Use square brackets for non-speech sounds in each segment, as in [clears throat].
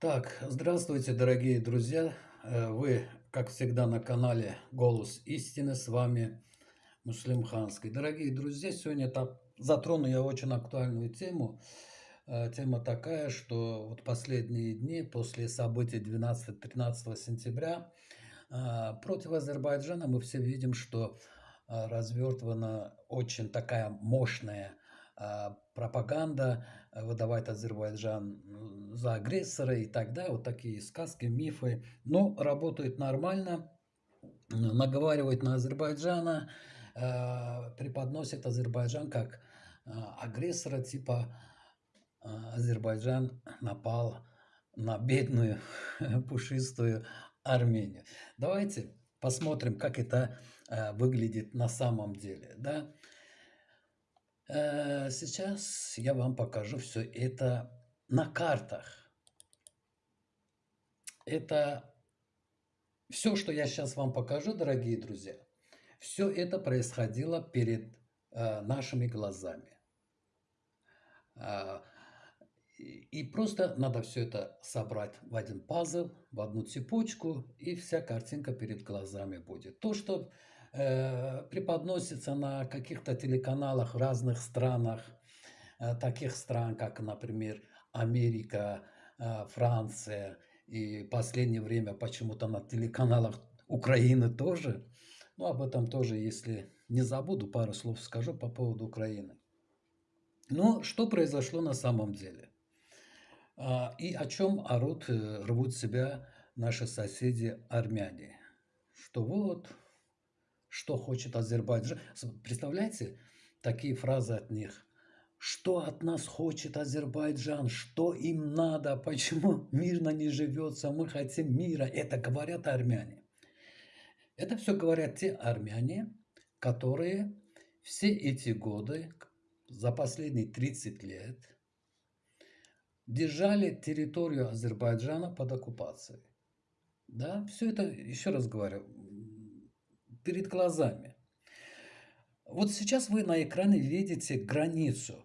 Так, здравствуйте, дорогие друзья. Э, вы, как всегда, на канале «Голос истины». С вами Муслим Ханский. Дорогие друзья, сегодня затрону я очень актуальную тему. Э, тема такая, что вот последние дни после событий 12-13 сентября э, против Азербайджана мы все видим, что развертывана очень такая мощная пропаганда, выдавать Азербайджан за агрессора и так далее, вот такие сказки, мифы, но работают нормально, наговаривают на Азербайджана, э, преподносят Азербайджан как э, агрессора, типа э, Азербайджан напал на бедную [laughs] пушистую Армению. Давайте посмотрим, как это выглядит на самом деле. Да? Сейчас я вам покажу все это на картах. Это все, что я сейчас вам покажу, дорогие друзья, все это происходило перед э, нашими глазами. Э, и просто надо все это собрать в один пазл, в одну цепочку, и вся картинка перед глазами будет. То, что э, преподносится на каких-то телеканалах в разных странах, э, таких стран, как, например, Америка, а, Франция и последнее время почему-то на телеканалах Украины тоже. Ну, об этом тоже, если не забуду, пару слов скажу по поводу Украины. Но что произошло на самом деле? А, и о чем орут, э, рвут себя наши соседи армяне? Что вот, что хочет Азербайджан. Представляете, такие фразы от них что от нас хочет Азербайджан, что им надо, почему мирно не живется, мы хотим мира. Это говорят армяне. Это все говорят те армяне, которые все эти годы, за последние 30 лет, держали территорию Азербайджана под оккупацией. Да, все это, еще раз говорю, перед глазами. Вот сейчас вы на экране видите границу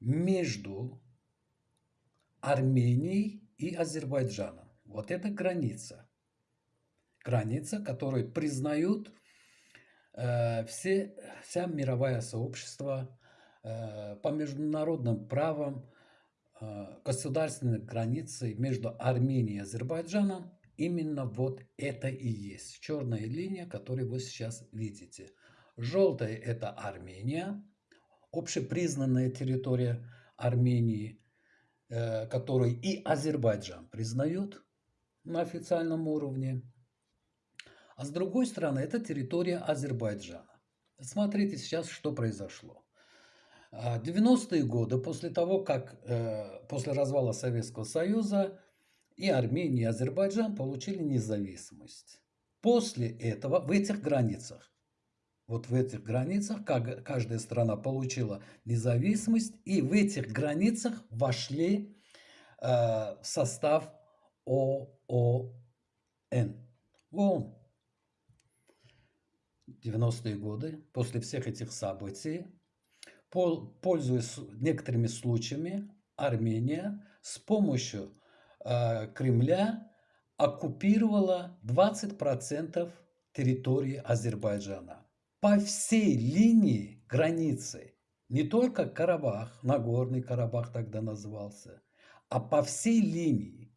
между Арменией и Азербайджаном. Вот это граница. Граница, которую признают э, все, вся мировое сообщество э, по международным правам э, государственной границы между Арменией и Азербайджаном именно вот это и есть. Черная линия, которую вы сейчас видите. Желтая – это Армения, общепризнанная территория Армении, э, которую и Азербайджан признает на официальном уровне. А с другой стороны, это территория Азербайджана. Смотрите сейчас, что произошло. 90-е а, годы, после того, как э, после развала Советского Союза и Армения, и Азербайджан получили независимость. После этого в этих границах вот в этих границах каждая страна получила независимость, и в этих границах вошли э, в состав ООН. ООН. 90-е годы, после всех этих событий, пользуясь некоторыми случаями, Армения с помощью Кремля оккупировала 20% территории Азербайджана. По всей линии границы, не только Карабах, Нагорный Карабах тогда назывался, а по всей линии,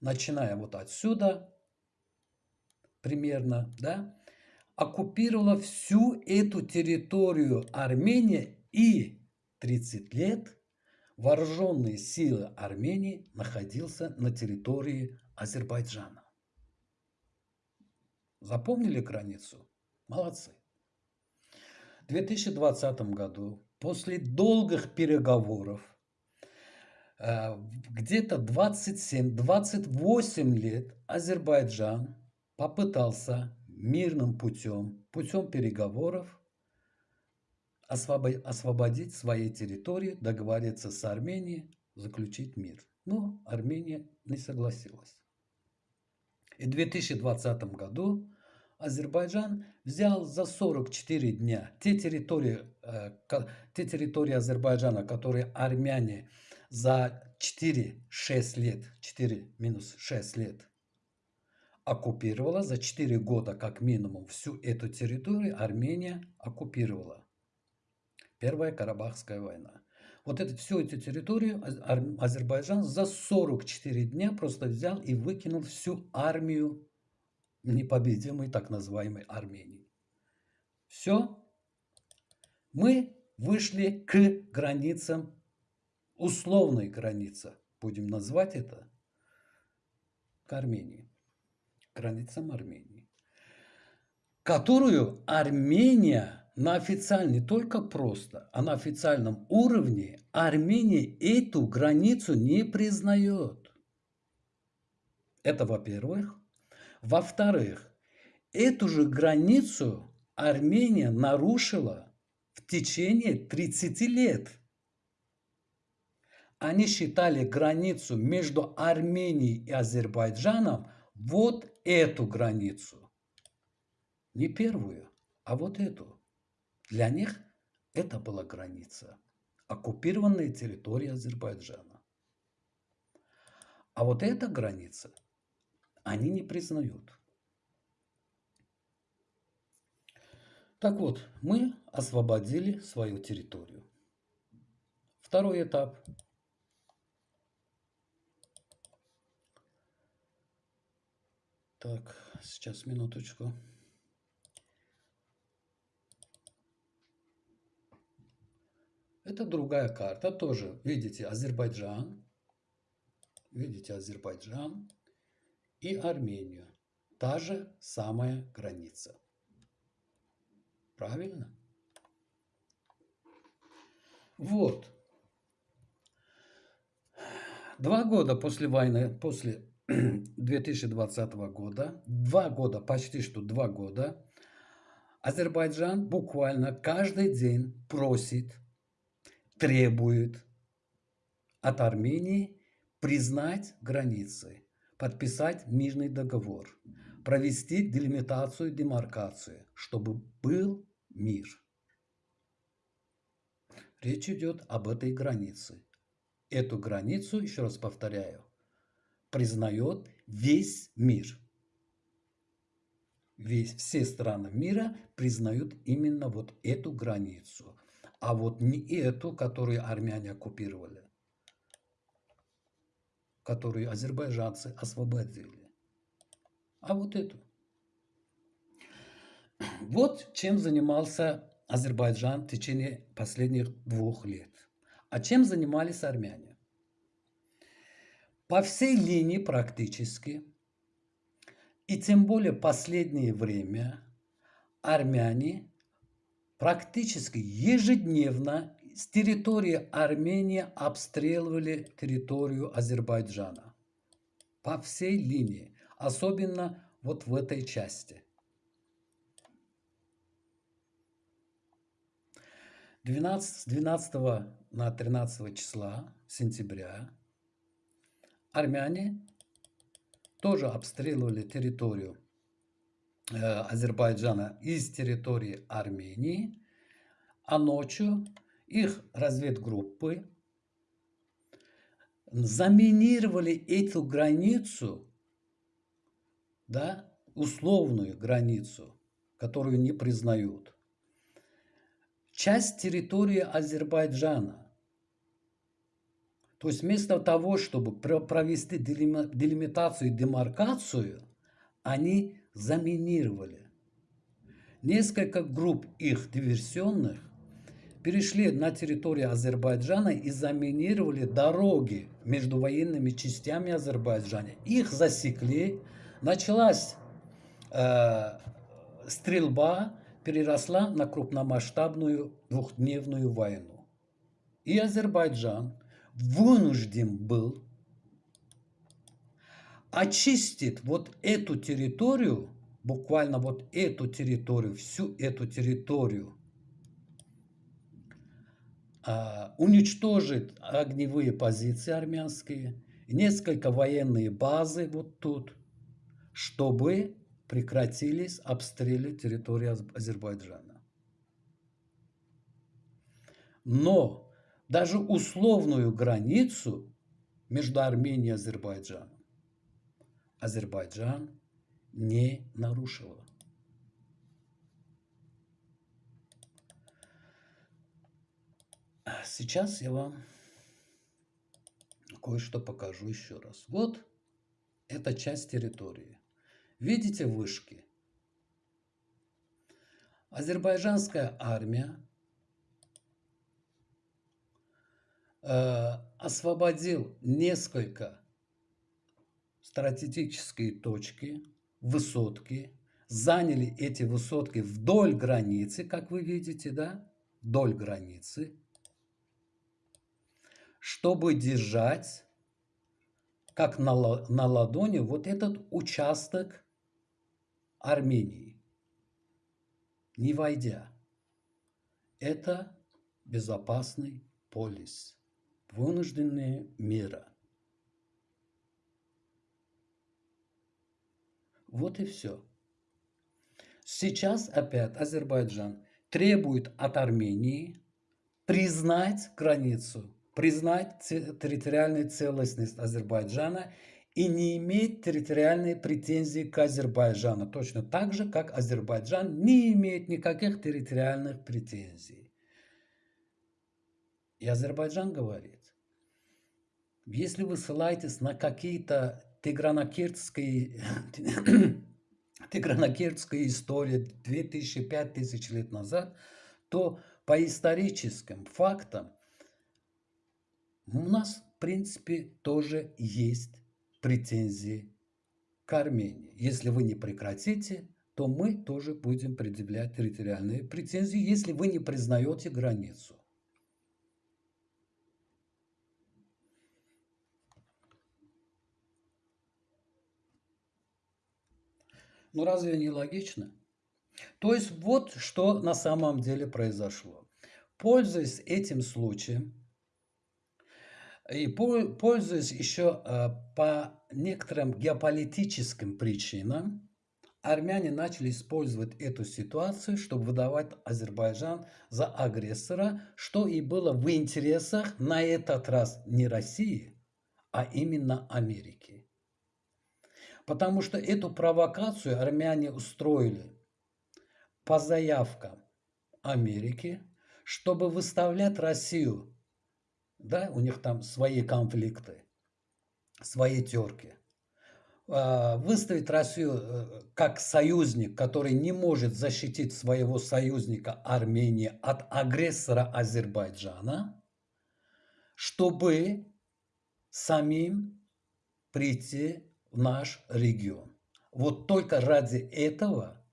начиная вот отсюда примерно, да, оккупировала всю эту территорию Армения и 30 лет вооруженные силы Армении находился на территории Азербайджана. Запомнили границу? Молодцы. 2020 году, после долгих переговоров, э, где-то 27-28 лет Азербайджан попытался мирным путем, путем переговоров, освободить свои территории, договориться с Арменией, заключить мир. Но Армения не согласилась. И в 2020 году Азербайджан взял за 44 дня те территории, э, те территории Азербайджана, которые армяне за 4-6 лет, 4 минус 6 лет, оккупировала, за 4 года как минимум всю эту территорию Армения оккупировала. Первая Карабахская война. Вот это, всю эту территорию Азербайджан за 44 дня просто взял и выкинул всю армию непобедимой так называемой Армении. Все. Мы вышли к границам, условной границе, будем назвать это, к Армении, границам Армении, которую Армения на официальном, не только просто, а на официальном уровне Армения эту границу не признает. Это во-первых. Во-вторых, эту же границу Армения нарушила в течение 30 лет. Они считали границу между Арменией и Азербайджаном вот эту границу. Не первую, а вот эту. Для них это была граница, оккупированная территория Азербайджана. А вот эта граница они не признают. Так вот, мы освободили свою территорию. Второй этап. Так, сейчас минуточку. Это другая карта, тоже, видите, Азербайджан, видите, Азербайджан и Армению. Та же самая граница. Правильно? Вот. Два года после войны, после [clears throat] 2020 года, два года, почти что два года, Азербайджан буквально каждый день просит требует от Армении признать границы, подписать мирный договор, провести делимитацию, демаркацию, чтобы был мир. Речь идет об этой границе. Эту границу, еще раз повторяю, признает весь мир. Весь, все страны мира признают именно вот эту границу а вот не эту, которую армяне оккупировали, которую азербайджанцы освободили, а вот эту. Вот чем занимался Азербайджан в течение последних двух лет. А чем занимались армяне? По всей линии практически, и тем более последнее время, армяне практически ежедневно с территории Армении обстреливали территорию Азербайджана. По всей линии, особенно вот в этой части. 12, с 12 на 13 числа сентября армяне тоже обстреливали территорию Азербайджана из территории Армении, а ночью их разведгруппы заминировали эту границу, да, условную границу, которую не признают, часть территории Азербайджана. То есть вместо того, чтобы провести делимитацию и демаркацию, они заминировали. Несколько групп их диверсионных перешли на территорию Азербайджана и заминировали дороги между военными частями Азербайджана. Их засекли, началась э, стрельба, переросла на крупномасштабную двухдневную войну. И Азербайджан вынужден был очистит вот эту территорию, буквально вот эту территорию, всю эту территорию, а, уничтожит огневые позиции армянские, несколько военные базы вот тут, чтобы прекратились обстрелы территории Азербайджана. Но даже условную границу между Арменией и Азербайджаном. Азербайджан не нарушила. Сейчас я вам кое-что покажу еще раз. Вот эта часть территории. Видите вышки? Азербайджанская армия э, освободил несколько стратегические точки, высотки, заняли эти высотки вдоль границы, как вы видите, да, вдоль границы, чтобы держать, как на, на ладони, вот этот участок Армении, не войдя. Это безопасный полис, вынужденные меры. Вот и все. Сейчас опять Азербайджан требует от Армении признать границу признать территориальную целостность Азербайджана и не иметь территориальной претензии к Азербайджану, точно так же, как Азербайджан не имеет никаких территориальных претензий. И Азербайджан говорит, если вы ссылаетесь на какие-то тигранокиртские, [clears throat] тигранокиртские истории 2000-5000 лет назад, то по историческим фактам у нас, в принципе, тоже есть претензии к Армении. Если вы не прекратите, то мы тоже будем предъявлять территориальные претензии, если вы не признаете границу. Ну разве не логично? То есть вот что на самом деле произошло. Пользуясь этим случаем, и пользуясь еще э, по некоторым геополитическим причинам, армяне начали использовать эту ситуацию, чтобы выдавать Азербайджан за агрессора, что и было в интересах на этот раз не России, а именно Америки. Потому что эту провокацию армяне устроили по заявкам Америки, чтобы выставлять Россию да, у них там свои конфликты, свои терки. А, выставить Россию э, как союзник, который не может защитить своего союзника Армении от агрессора Азербайджана, чтобы самим прийти в наш регион. Вот только ради этого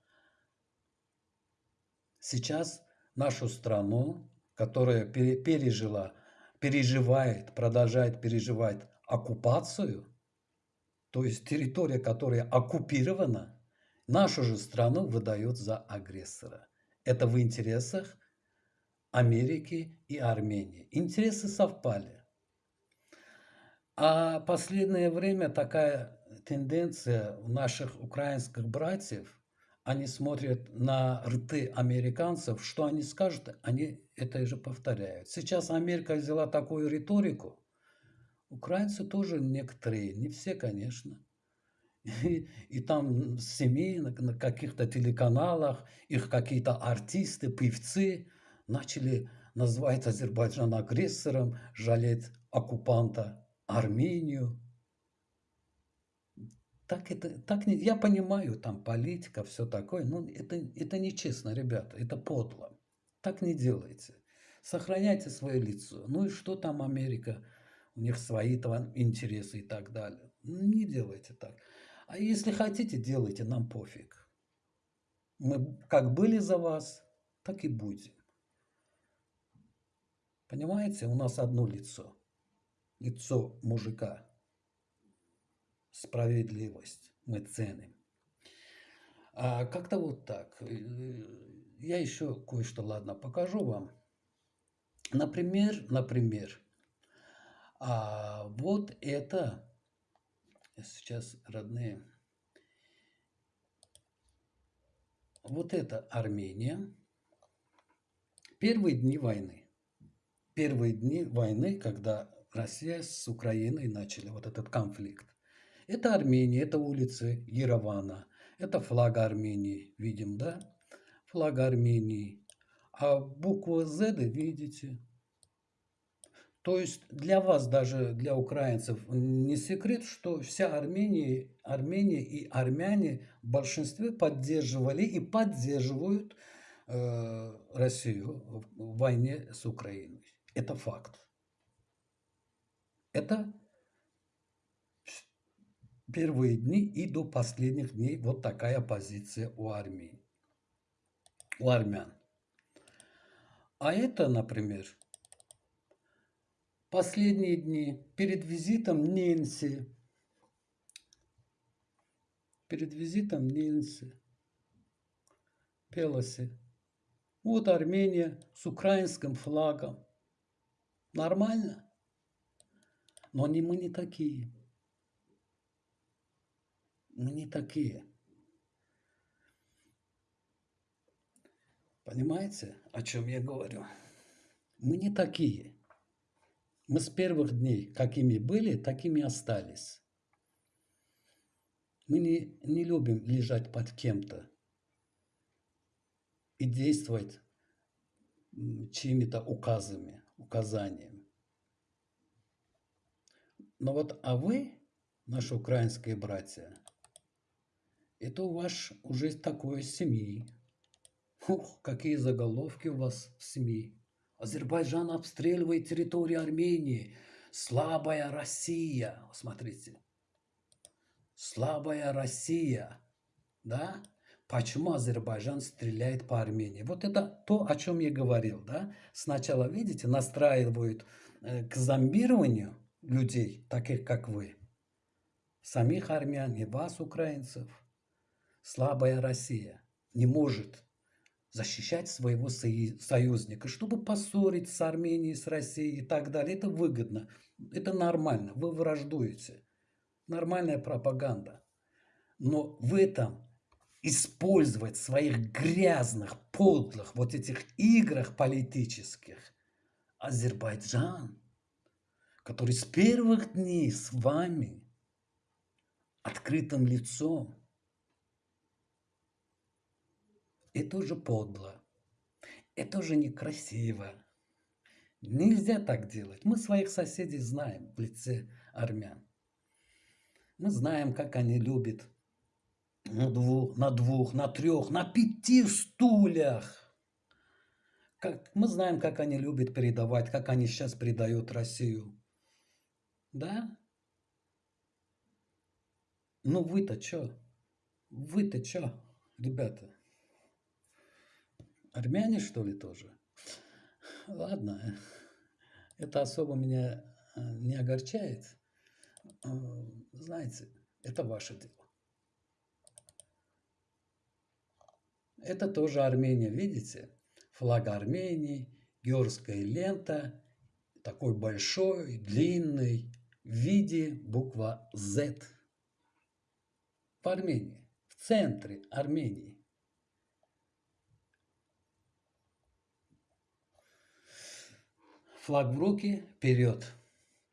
сейчас нашу страну, которая пережила переживает, продолжает переживать оккупацию, то есть территория, которая оккупирована, нашу же страну выдает за агрессора. Это в интересах Америки и Армении. Интересы совпали. А последнее время такая тенденция у наших украинских братьев они смотрят на рты американцев, что они скажут, они это же повторяют. Сейчас Америка взяла такую риторику, украинцы тоже некоторые, не все, конечно. И, и там семьи на, на каких-то телеканалах, их какие-то артисты, певцы начали называть Азербайджан агрессором, жалеть оккупанта Армению. Так это, так не, я понимаю, там политика, все такое, но это, это нечестно, ребята, это подло. Так не делайте. Сохраняйте свое лицо. Ну и что там Америка? У них свои там интересы и так далее. Ну, не делайте так. А если хотите, делайте, нам пофиг. Мы как были за вас, так и будем. Понимаете, у нас одно лицо. Лицо мужика справедливость мы ценим. А как-то вот так. Я еще кое-что, ладно, покажу вам. Например, например, а вот это, сейчас родные, вот это Армения, первые дни войны. Первые дни войны, когда Россия с Украиной начали вот этот конфликт. Это Армения, это улицы Еревана, это флаг Армении, видим, да? Флаг Армении. А букву Z видите. То есть для вас, даже для украинцев, не секрет, что вся Армения, Армения и армяне в большинстве поддерживали и поддерживают э, Россию в войне с Украиной. Это факт. Это первые дни и до последних дней вот такая позиция у армии, у армян. А это, например, последние дни перед визитом Ненси, перед визитом Ненси Пелоси. Вот Армения с украинским флагом. Нормально? Но не мы не такие. Мы не такие. Понимаете, о чем я говорю? Мы не такие. Мы с первых дней, какими были, такими остались. Мы не, не любим лежать под кем-то и действовать чьими-то указами, указаниями. Но вот, а вы, наши украинские братья, это у вас уже такое семьи. Ух, какие заголовки у вас в СМИ. Азербайджан обстреливает территорию Армении. Слабая Россия. Смотрите. Слабая Россия. Да? Почему Азербайджан стреляет по Армении? Вот это то, о чем я говорил. Да? Сначала, видите, настраивают э, к зомбированию людей, таких как вы. Самих армян и вас, украинцев слабая Россия не может защищать своего союзника, чтобы поссорить с Арменией, с Россией и так далее. Это выгодно, это нормально, вы враждуете. Нормальная пропаганда. Но в этом использовать своих грязных, подлых вот этих играх политических Азербайджан, который с первых дней с вами открытым лицом Это уже подло. Это уже некрасиво. Нельзя так делать. Мы своих соседей знаем в лице армян. Мы знаем, как они любят на двух, на, двух, на трех, на пяти стульях. Как, мы знаем, как они любят передавать, как они сейчас предают Россию. Да? Ну вы-то что? Вы-то что, ребята? Армяне, что ли, тоже? Ладно, это особо меня э, не огорчает. Э, знаете, это ваше дело. Это тоже Армения, видите? Флаг Армении, георгская лента, такой большой, длинный, в виде буква Z. В Армении, в центре Армении. Флаг в руки, вперед.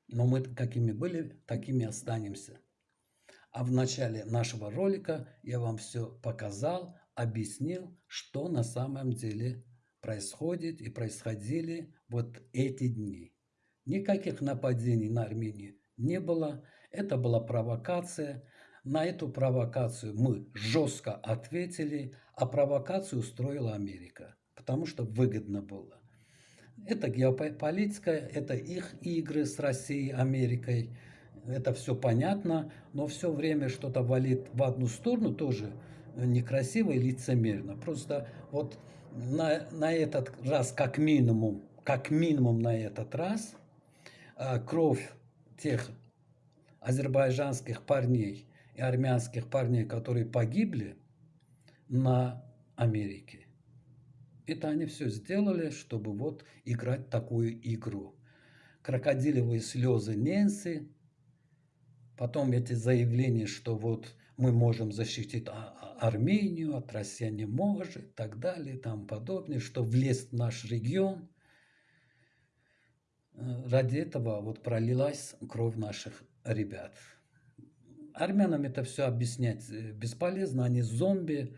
Но мы какими были, такими останемся. А в начале нашего ролика я вам все показал, объяснил, что на самом деле происходит и происходили вот эти дни. Никаких нападений на Армению не было. Это была провокация. На эту провокацию мы жестко ответили, а провокацию устроила Америка, потому что выгодно было. Это геополитика, это их игры с Россией, Америкой. Это все понятно, но все время что-то валит в одну сторону тоже некрасиво и лицемерно. Просто вот на, на этот раз как минимум, как минимум на этот раз а, кровь тех азербайджанских парней и армянских парней, которые погибли на Америке, это они все сделали, чтобы вот играть такую игру. Крокодилевые слезы Ненси, потом эти заявления, что вот мы можем защитить а, а, Армению, от России не может, и так далее, и тому подобное, что влез в наш регион. ради этого вот пролилась кровь наших ребят. Армянам это все объяснять э, бесполезно, они зомби,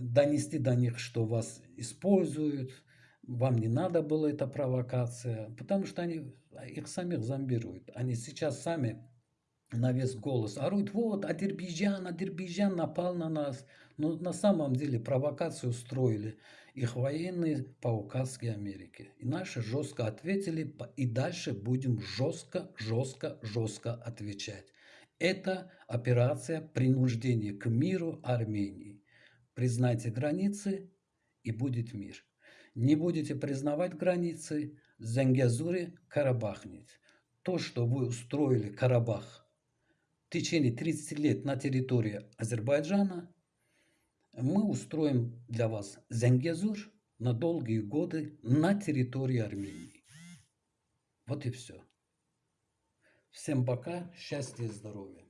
донести до них, что вас используют, вам не надо было эта провокация, потому что они их самих зомбируют. Они сейчас сами на весь голос орут, вот, Адербайджан, Адербайджан напал на нас. Но на самом деле провокацию устроили их военные по указке Америки. И наши жестко ответили, и дальше будем жестко, жестко, жестко отвечать. Это операция принуждения к миру Армении. Признайте границы, и будет мир. Не будете признавать границы, Зангязуре Карабахнет. То, что вы устроили Карабах в течение 30 лет на территории Азербайджана, мы устроим для вас Зангезур на долгие годы на территории Армении. Вот и все. Всем пока, счастья и здоровья.